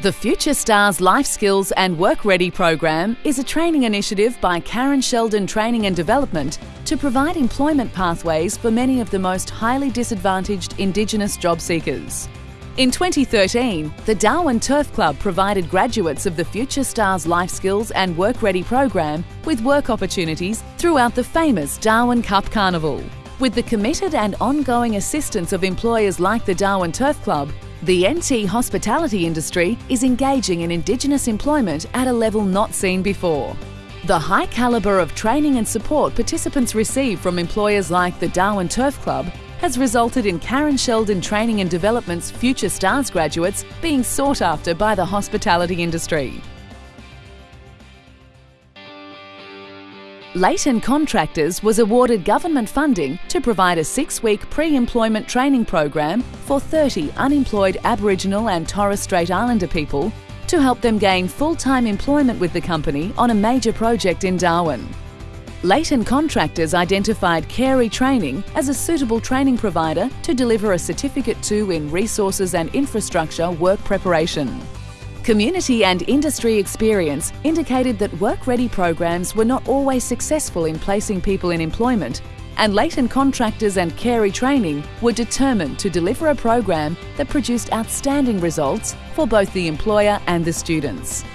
The Future Stars Life Skills and Work Ready program is a training initiative by Karen Sheldon Training and Development to provide employment pathways for many of the most highly disadvantaged Indigenous job seekers. In 2013, the Darwin Turf Club provided graduates of the Future Stars Life Skills and Work Ready program with work opportunities throughout the famous Darwin Cup Carnival. With the committed and ongoing assistance of employers like the Darwin Turf Club, the NT hospitality industry is engaging in Indigenous employment at a level not seen before. The high calibre of training and support participants receive from employers like the Darwin Turf Club has resulted in Karen Sheldon Training and Development's Future Stars graduates being sought after by the hospitality industry. Leighton Contractors was awarded government funding to provide a six-week pre-employment training program for 30 unemployed Aboriginal and Torres Strait Islander people to help them gain full-time employment with the company on a major project in Darwin. Leighton Contractors identified Carey Training as a suitable training provider to deliver a Certificate 2 in Resources and Infrastructure work preparation. Community and industry experience indicated that work-ready programs were not always successful in placing people in employment, and Leighton Contractors and Carey Training were determined to deliver a program that produced outstanding results for both the employer and the students.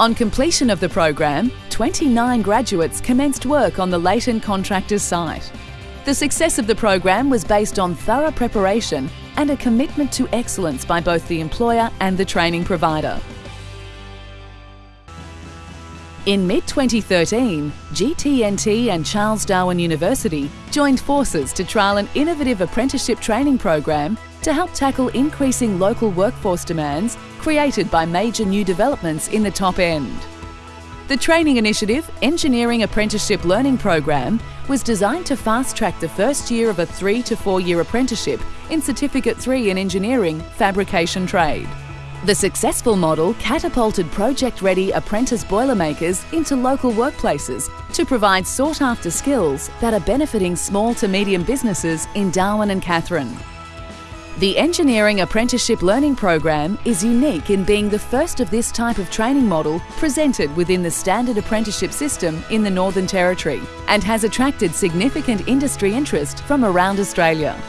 On completion of the program, 29 graduates commenced work on the Leighton Contractors site. The success of the program was based on thorough preparation and a commitment to excellence by both the employer and the training provider. In mid-2013, GTNT and Charles Darwin University joined forces to trial an innovative apprenticeship training program to help tackle increasing local workforce demands created by major new developments in the top end. The training initiative, Engineering Apprenticeship Learning Program, was designed to fast-track the first year of a three to four-year apprenticeship in Certificate 3 in Engineering Fabrication Trade. The successful model catapulted project-ready apprentice boilermakers into local workplaces to provide sought-after skills that are benefiting small to medium businesses in Darwin and Katherine. The Engineering Apprenticeship Learning Program is unique in being the first of this type of training model presented within the standard apprenticeship system in the Northern Territory and has attracted significant industry interest from around Australia.